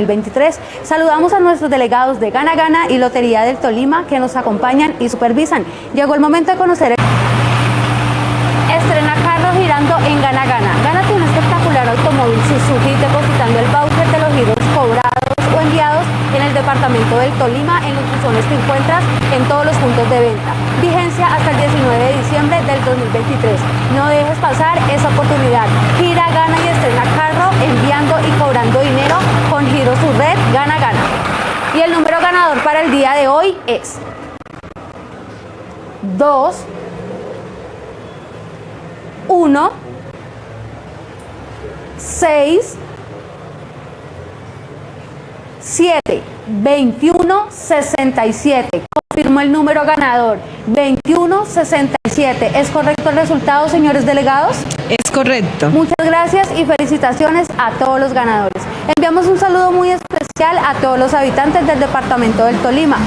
2023. Saludamos a nuestros delegados de Gana Gana y Lotería del Tolima que nos acompañan y supervisan. Llegó el momento de conocer el... Estrena carro girando en Gana Gana. Gánate un espectacular automóvil Suzuki depositando el voucher de los giros cobrados o enviados en el departamento del Tolima en los buzones que encuentras en todos los puntos de venta. Vigencia hasta el 19 de diciembre del 2023. No dejes pasar esa oportunidad. Gira, gana y estrena carro enviando y cobrando dinero Gana Gana. Y el número ganador para el día de hoy es 2 1 6 7 21 67 el número ganador 21 67 ¿es correcto el resultado señores delegados? Es correcto. Muchas gracias y felicitaciones a todos los ganadores. Enviamos un saludo muy especial a todos los habitantes del departamento del Tolima.